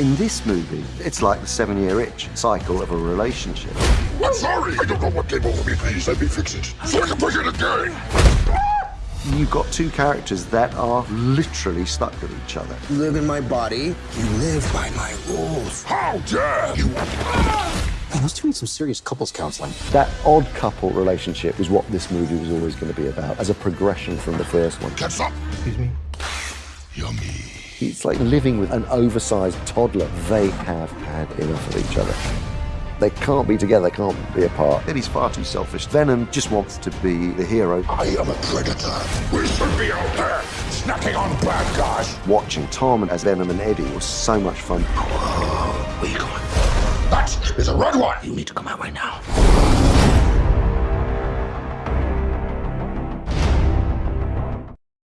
In this movie, it's like the seven-year itch cycle of a relationship. I'm sorry. I don't know what came over me. Please let me fix it so I can play it again. You've got two characters that are literally stuck with each other. You live in my body. You live by my rules. How dare you? Man, those two need some serious couples counseling. That odd couple relationship was what this movie was always going to be about, as a progression from the first one. Catch up. Excuse me. Yummy. It's like living with an oversized toddler. They have had enough of each other. They can't be together, they can't be apart. Eddie's far too selfish. Venom just wants to be the hero. I am a predator. We should be out there snacking on bad guys. Watching Tom as Venom and Eddie was so much fun. Where you going? That is a red one. You need to come out right now.